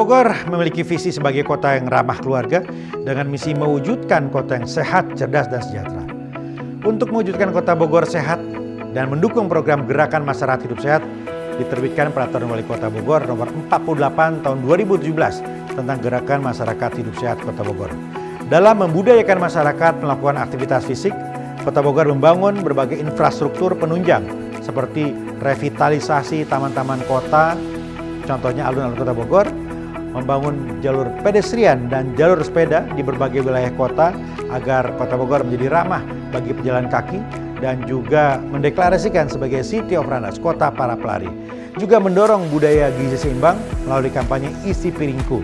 Bogor memiliki visi sebagai kota yang ramah keluarga dengan misi mewujudkan kota yang sehat, cerdas, dan sejahtera. Untuk mewujudkan kota Bogor sehat dan mendukung program gerakan masyarakat hidup sehat, diterbitkan Peraturan Wali Kota Bogor nomor 48 tahun 2017 tentang gerakan masyarakat hidup sehat Kota Bogor. Dalam membudayakan masyarakat melakukan aktivitas fisik, Kota Bogor membangun berbagai infrastruktur penunjang seperti revitalisasi taman-taman kota, contohnya alun-alun Kota Bogor, membangun jalur pedestrian dan jalur sepeda di berbagai wilayah kota agar Kota Bogor menjadi ramah bagi pejalan kaki dan juga mendeklarasikan sebagai City of Runners, kota para pelari. Juga mendorong budaya gizi seimbang melalui kampanye isi piringku,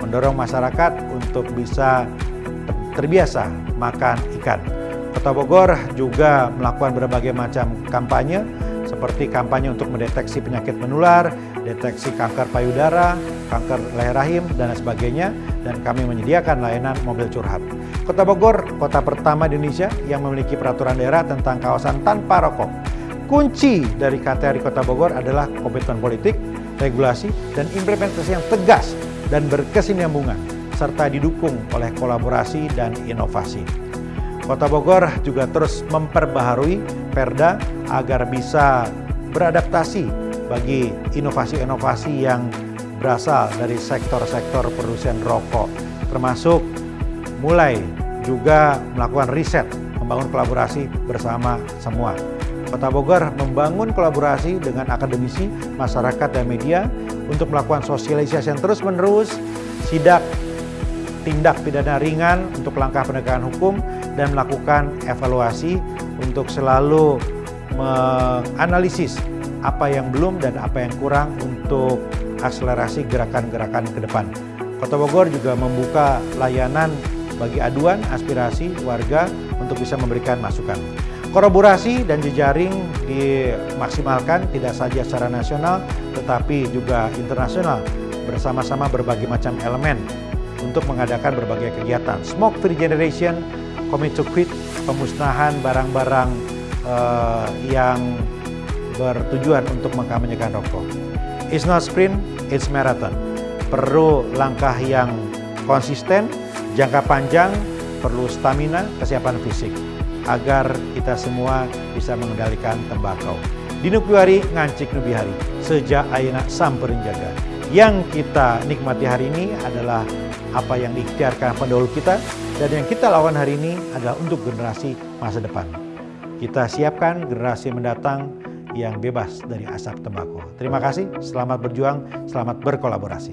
mendorong masyarakat untuk bisa terbiasa makan ikan. Kota Bogor juga melakukan berbagai macam kampanye seperti kampanye untuk mendeteksi penyakit menular, deteksi kanker payudara, kanker leher rahim, dan sebagainya. Dan kami menyediakan layanan mobil curhat. Kota Bogor, kota pertama di Indonesia yang memiliki peraturan daerah tentang kawasan tanpa rokok. Kunci dari KTR di Kota Bogor adalah komitmen politik, regulasi, dan implementasi yang tegas dan berkesinambungan, serta didukung oleh kolaborasi dan inovasi. Kota Bogor juga terus memperbaharui Perda agar bisa beradaptasi bagi inovasi-inovasi yang berasal dari sektor-sektor produsen rokok, termasuk mulai juga melakukan riset, membangun kolaborasi bersama semua. Kota Bogor membangun kolaborasi dengan akademisi, masyarakat, dan media untuk melakukan sosialisasi yang terus-menerus, sidak tindak pidana ringan untuk langkah penegakan hukum dan melakukan evaluasi untuk selalu menganalisis apa yang belum dan apa yang kurang untuk akselerasi gerakan-gerakan ke depan. Kota Bogor juga membuka layanan bagi aduan aspirasi warga untuk bisa memberikan masukan. Kolaborasi dan jejaring dimaksimalkan tidak saja secara nasional tetapi juga internasional bersama-sama berbagai macam elemen untuk mengadakan berbagai kegiatan. Smoke Free Generation, Commit to Quit, pemusnahan barang-barang uh, yang bertujuan untuk mengkampanyekan rokok. It's not sprint, it's marathon. Perlu langkah yang konsisten, jangka panjang, perlu stamina, kesiapan fisik agar kita semua bisa mengendalikan tembakau. Dinupiwari ngancik nubihari, sejak aina samperin jaga. Yang kita nikmati hari ini adalah apa yang diikhtiarkan pendahulu kita dan yang kita lawan hari ini adalah untuk generasi masa depan. Kita siapkan generasi mendatang yang bebas dari asap tembakau. Terima kasih, selamat berjuang, selamat berkolaborasi.